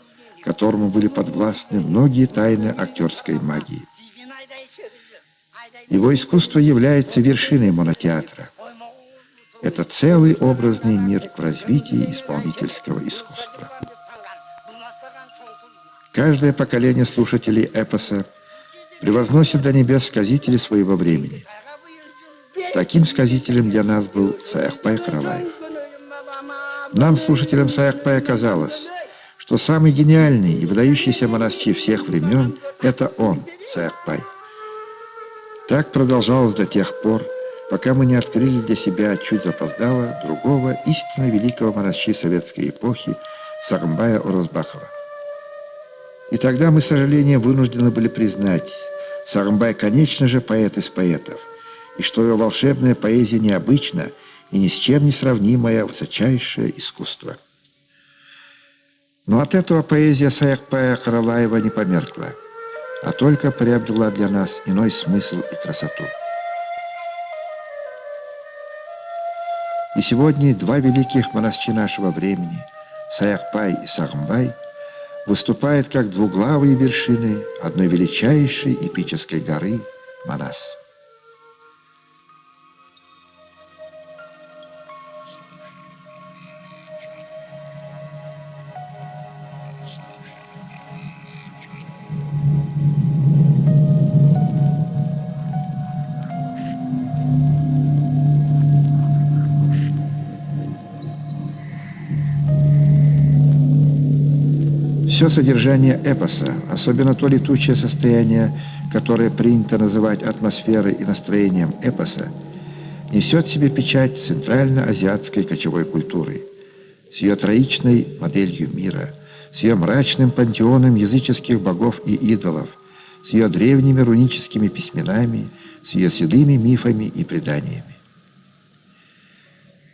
которому были подвластны многие тайны актерской магии. Его искусство является вершиной монотеатра. Это целый образный мир в развитии исполнительского искусства. Каждое поколение слушателей эпоса превозносит до небес сказителей своего времени. Таким сказителем для нас был Саякпай Каралаев. Нам, слушателям Саякпая, казалось, что самый гениальный и выдающийся монастырь всех времен – это он, Саякпай. Так продолжалось до тех пор, пока мы не открыли для себя чуть запоздало другого истинно великого монастыря советской эпохи Сагамбая Орозбахова. И тогда мы, с сожалением, вынуждены были признать, Сагамбай, конечно же, поэт из поэтов, и что его волшебная поэзия необычна и ни с чем не сравнимое высочайшее искусство. Но от этого поэзия Саякпая Каралаева не померкла, а только приобрела для нас иной смысл и красоту. И сегодня два великих монастыря нашего времени, Саякпай и Сагамбай, выступают как двуглавые вершины одной величайшей эпической горы Манас. Все содержание эпоса, особенно то летучее состояние, которое принято называть атмосферой и настроением эпоса, несет в себе печать центрально-азиатской кочевой культуры, с ее троичной моделью мира, с ее мрачным пантеоном языческих богов и идолов, с ее древними руническими письменами, с ее седыми мифами и преданиями.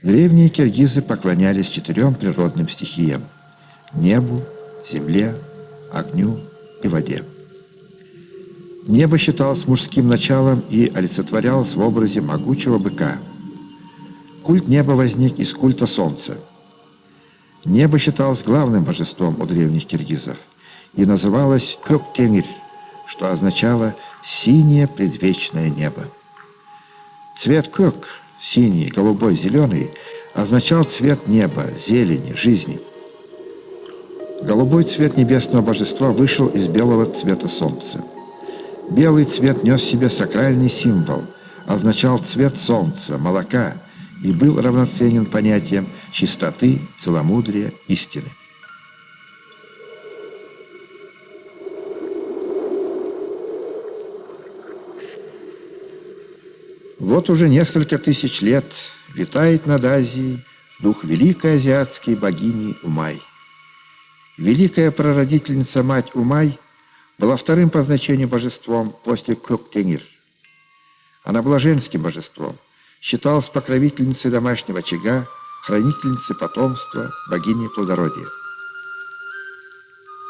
Древние киргизы поклонялись четырем природным стихиям – небу, земле, огню и воде. Небо считалось мужским началом и олицетворялось в образе могучего быка. Культ неба возник из культа солнца. Небо считалось главным божеством у древних киргизов и называлось Көктеңир, что означало «синее предвечное небо». Цвет көк, синий, голубой, зеленый, означал цвет неба, зелени, жизни – Голубой цвет небесного божества вышел из белого цвета солнца. Белый цвет нес в себе сакральный символ, означал цвет солнца, молока и был равноценен понятиям чистоты, целомудрия, истины. Вот уже несколько тысяч лет витает над Азией дух великой азиатской богини Умай. Великая прародительница мать Умай была вторым по значению божеством после Көктеңир. Она была женским божеством, считалась покровительницей домашнего очага, хранительницей потомства, богиней плодородия.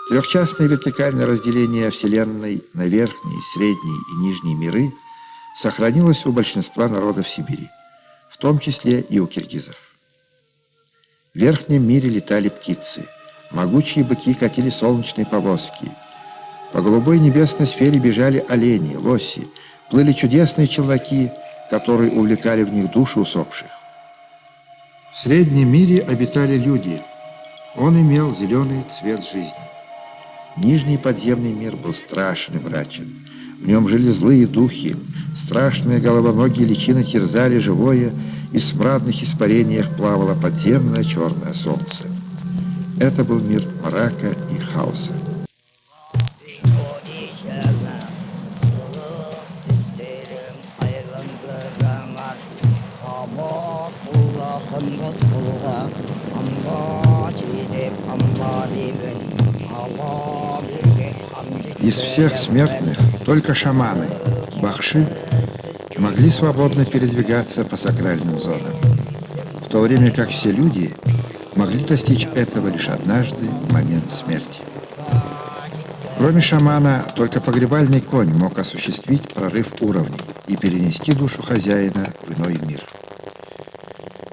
Трехчастное вертикальное разделение Вселенной на верхние, средние и нижние миры сохранилось у большинства народов Сибири, в том числе и у киргизов. В верхнем мире летали птицы, могучие быки катили солнечные повозки. По голубой небесной сфере бежали олени, лоси, плыли чудесные челноки, которые увлекали в них души усопших. В среднем мире обитали люди. Он имел зеленый цвет жизни. Нижний подземный мир был страшен и мрачен. В нем жили злые духи, страшные головоногие личины терзали живое, и в смрадных испарениях плавало подземное черное солнце. Это был мир мрака и хаоса. Из всех смертных только шаманы, бахши, могли свободно передвигаться по сакральным зонам, в то время как все люди могли достичь этого лишь однажды в момент смерти. Кроме шамана, только погребальный конь мог осуществить прорыв уровней и перенести душу хозяина в иной мир.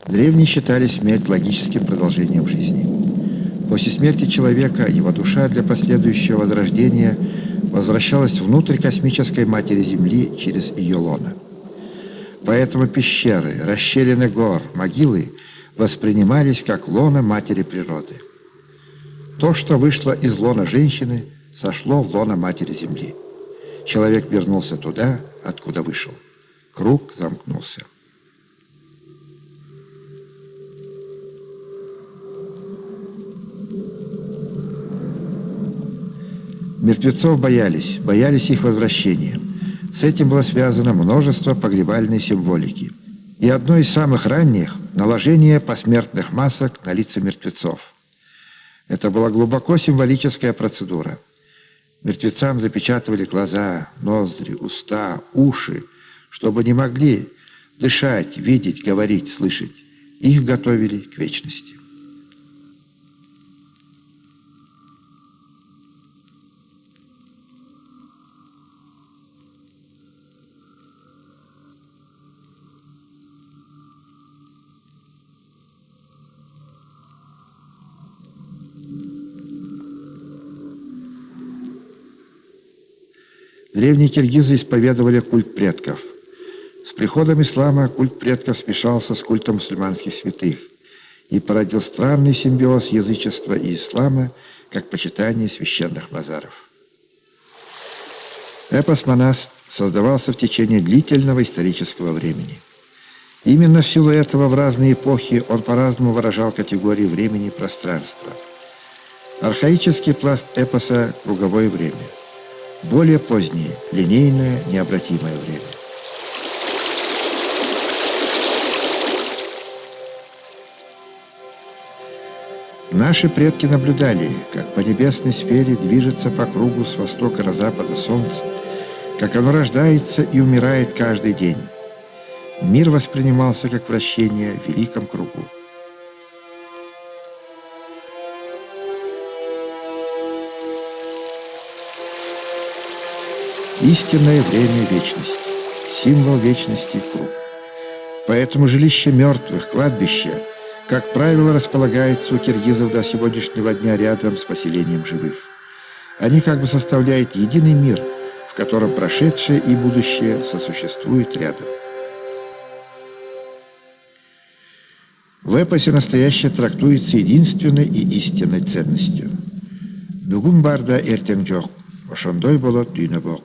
Древние считали смерть логическим продолжением жизни. После смерти человека его душа для последующего возрождения возвращалась внутрь космической матери Земли через ее лона. Поэтому пещеры, расщелины гор, могилы воспринимались как лона матери природы. То, что вышло из лона женщины, сошло в лона матери Земли. Человек вернулся туда, откуда вышел. Круг замкнулся. Мертвецов боялись, боялись их возвращения. С этим было связано множество погребальной символики. И одно из самых ранних – наложение посмертных масок на лица мертвецов. Это была глубоко символическая процедура. Мертвецам запечатывали глаза, ноздри, уста, уши, чтобы не могли дышать, видеть, говорить, слышать. Их готовили к вечности. Древние киргизы исповедовали культ предков. С приходом ислама культ предков смешался с культом мусульманских святых и породил странный симбиоз язычества и ислама, как почитание священных базаров. Эпос Манас создавался в течение длительного исторического времени. Именно в силу этого в разные эпохи он по-разному выражал категории времени и пространства. Архаический пласт эпоса – круговое время – более позднее, линейное, необратимое время. Наши предки наблюдали, как по небесной сфере движется по кругу с востока на запада солнце, как оно рождается и умирает каждый день. Мир воспринимался как вращение в великом кругу. Истинное время – вечность, символ вечности – круг. Поэтому жилище мертвых, кладбище, как правило, располагается у киргизов до сегодняшнего дня рядом с поселением живых. Они как бы составляют единый мир, в котором прошедшее и будущее сосуществуют рядом. В эпосе настоящее трактуется единственной и истинной ценностью. Бүгін барда ертең жоқ, ошондой болот дүйнө.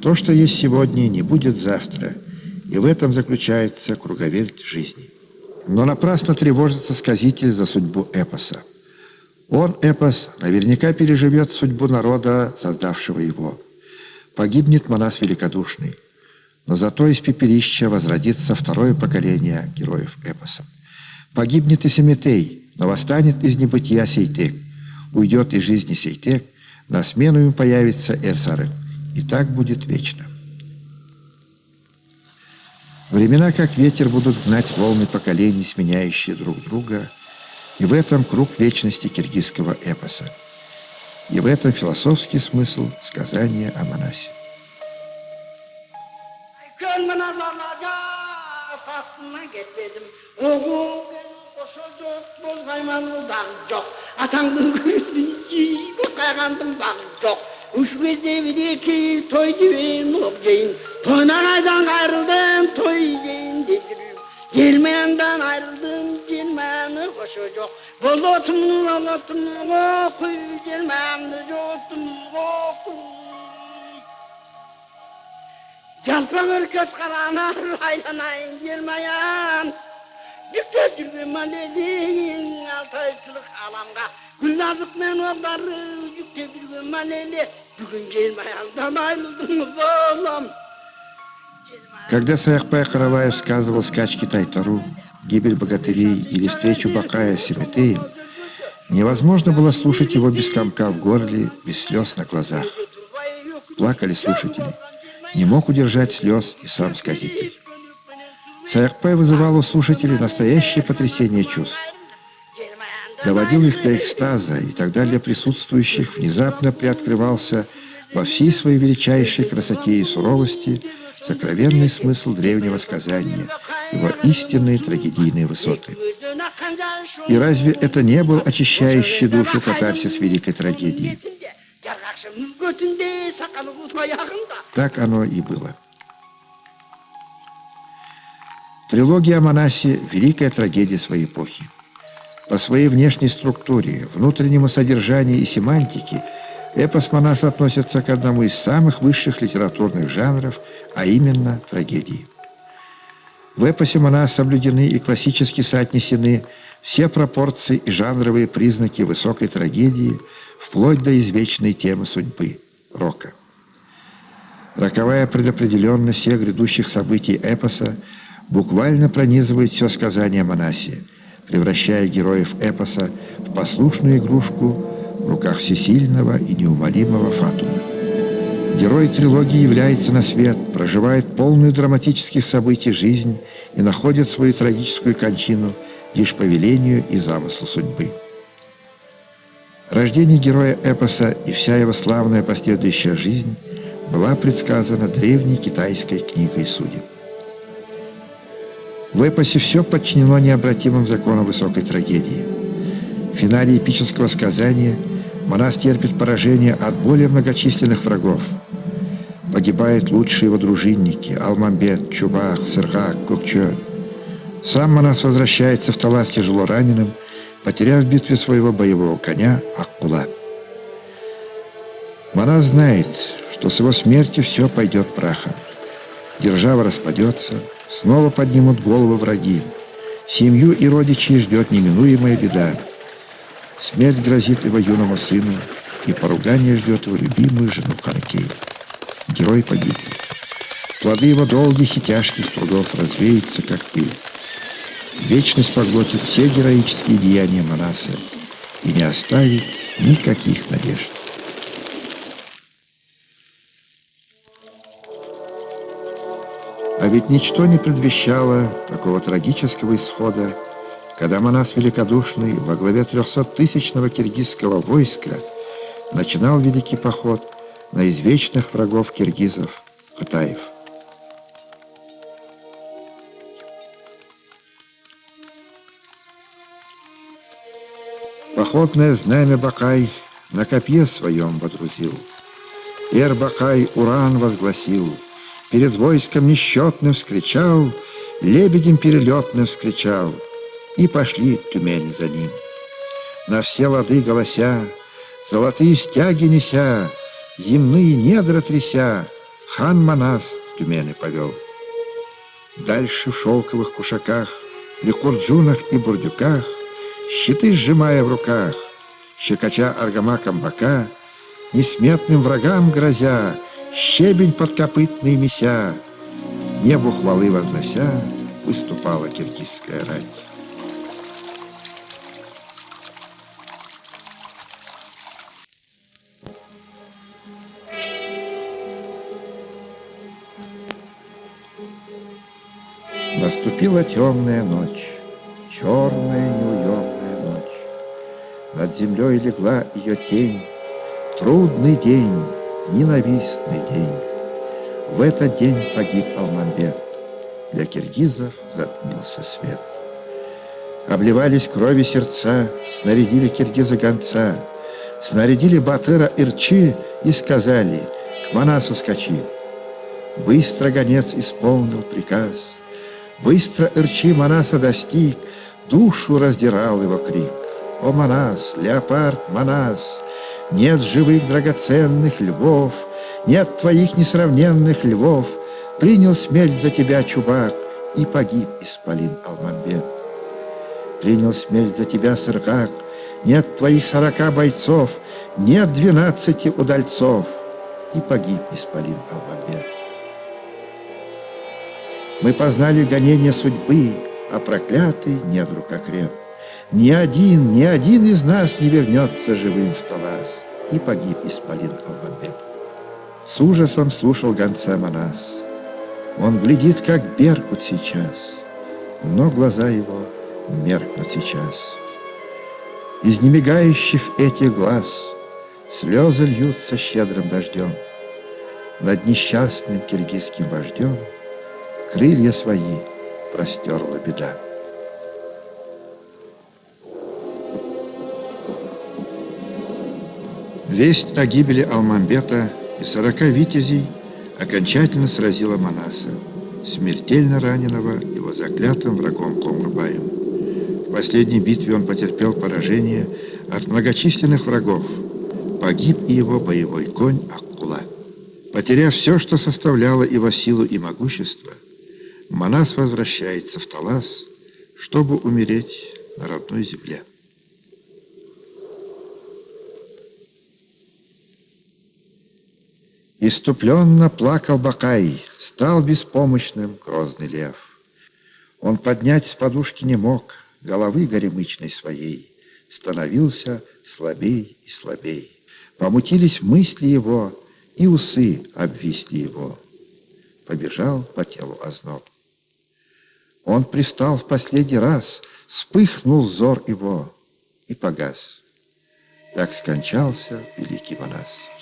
То, что есть сегодня, не будет завтра, и в этом заключается круговерть жизни. Но напрасно тревожится сказитель за судьбу эпоса. Он, эпос, наверняка переживет судьбу народа, создавшего его. Погибнет монас великодушный, но зато из пепелища возродится второе поколение героев эпоса. Погибнет и Семетей, но восстанет из небытия Сейтек. Уйдет из жизни Сейтек, на смену им появится Эрсарек и так будет вечно. Времена, как ветер, будут гнать волны поколений, сменяющие друг друга, и в этом круг вечности киргизского эпоса. И в этом философский смысл сказания о монасе. Gönmene lalaca atasından getmedim. Oğul koşu Üç bezevdeki toy gibi nopcayım Toynanadan ayrıldım toy yiyeyim dedirim Gelmeyenden ayrıldım gelmeyeni koşacak Bolotumun olotumun okuy gelmeyende cotumun okuy Jalpan ürköt karana aylanayın gelmeyen Dikkat gibi dediğin altayçılık alamda Güllazık men oğları Dikkat gibi maneli Когда Саякпай Караваев сказывал скачки Тайтару, гибель богатырей или встречу Бакая с Семетеем, невозможно было слушать его без комка в горле, без слез на глазах. Плакали слушатели. Не мог удержать слез и сам сказитель. Саякпай вызывал у слушателей настоящее потрясение чувств. Доводил их до экстаза, и тогда для присутствующих внезапно приоткрывался во всей своей величайшей красоте и суровости сокровенный смысл древнего сказания, его истинные трагедийные высоты. И разве это не был очищающий душу катарсис великой трагедии? Так оно и было. Трилогия о Манасе – великая трагедия своей эпохи. По своей внешней структуре, внутреннему содержанию и семантике эпос Манаса относится к одному из самых высших литературных жанров, а именно трагедии. В эпосе Манас соблюдены и классически соотнесены все пропорции и жанровые признаки высокой трагедии, вплоть до извечной темы судьбы – рока. Роковая предопределенность всех грядущих событий эпоса буквально пронизывает все сказание Манасе, превращая героев эпоса в послушную игрушку в руках всесильного и неумолимого Фатума. Герой трилогии является на свет, проживает полную драматических событий жизнь и находит свою трагическую кончину лишь по велению и замыслу судьбы. Рождение героя эпоса и вся его славная последующая жизнь была предсказана древней китайской книгой судеб. В эпосе все подчинено необратимым законам высокой трагедии. В финале эпического сказания Манас терпит поражение от более многочисленных врагов. Погибают лучшие его дружинники – Алмамбет, Чубах, Сыргак, Кукчо. Сам Манас возвращается в Талас тяжело раненым, потеряв в битве своего боевого коня Аккула. Манас знает, что с его смертью все пойдет прахом. Держава распадется, снова поднимут головы враги. Семью и родичей ждет неминуемая беда. Смерть грозит его юному сыну, и поругание ждет его любимую жену Ханакей. Герой погиб. Плоды его долгих и тяжких трудов развеются, как пыль. Вечность поглотит все героические деяния Манаса и не оставит никаких надежд. А ведь ничто не предвещало такого трагического исхода, когда Манас Великодушный во главе трехсоттысячного киргизского войска начинал великий поход на извечных врагов киргизов – Хатаев. Походное знамя Бакай на копье своем водрузил. Эр Бакай уран возгласил, перед войском несчетным вскричал, лебедем перелетным вскричал, и пошли тюмени за ним. На все лады голося, золотые стяги неся, земные недра тряся, хан Манас тюмени повел. Дальше в шелковых кушаках, ликурджунах и бурдюках, щиты сжимая в руках, щекоча аргамаком бока, несметным врагам грозя, щебень подкопытный меся, небу хвалы вознося, выступала киргизская рать. Наступила темная ночь, черная неуемная ночь. Над землей легла ее тень, трудный день, ненавистный день. В этот день погиб Алмамбет. Для киргизов затмился свет. Обливались крови сердца, снарядили киргиза гонца, снарядили батыра Ирчи и сказали «К Манасу скачи». Быстро гонец исполнил приказ, Быстро Ирчи Манаса достиг, Душу раздирал его крик. «О, Манас, леопард Манас, Нет живых драгоценных львов, Нет твоих несравненных львов, Принял смерть за тебя чубак, И погиб исполин Алмамбет. Принял смерть за тебя Сыргак, Нет твоих сорока бойцов, Нет двенадцати удальцов, И погиб исполин Алмамбет. Мы познали гонение судьбы, А проклятый недруг окреп. Ни один, ни один из нас не вернется живым в Талас, И погиб исполин Алмамбет. С ужасом слушал гонца Манас. Он глядит, как Беркут сейчас, Но глаза его меркнут сейчас. Из немигающих этих глаз Слезы льются щедрым дождем. Над несчастным киргизским вождем Крылья свои простерла беда. Весть о гибели Алмамбета и сорока витязей окончательно сразила Манаса, смертельно раненого его заклятым врагом Комрбаем. В последней битве он потерпел поражение от многочисленных врагов. Погиб и его боевой конь Аккула. Потеряв все, что составляло его силу и могущество, Манас возвращается в Талас, чтобы умереть на родной земле. Иступленно плакал Бакай, стал беспомощным грозный лев. Он поднять с подушки не мог головы горемычной своей, становился слабей и слабей. Помутились мысли его, и усы обвисли его. Побежал по телу озноб. Он пристал в последний раз, вспыхнул взор его и погас. Так скончался великий Манас.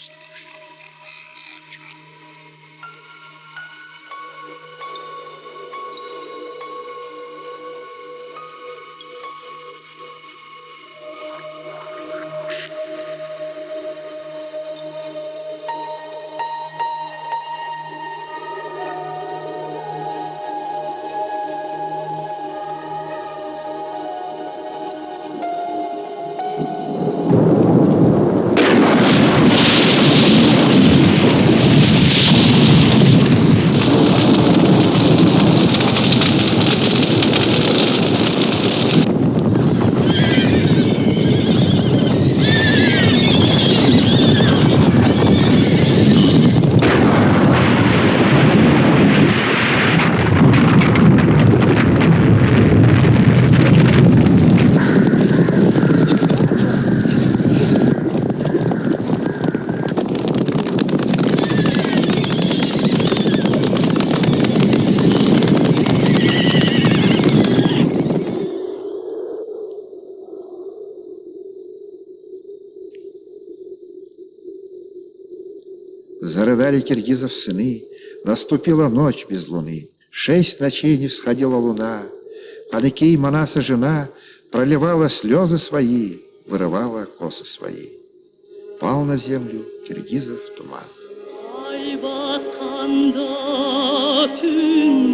Зарыдали киргизов сыны, Наступила ночь без луны, Шесть ночей не всходила луна. Паникей Манаса жена Проливала слезы свои, Вырывала косы свои. Пал на землю киргизов туман. Ay vatanda tüm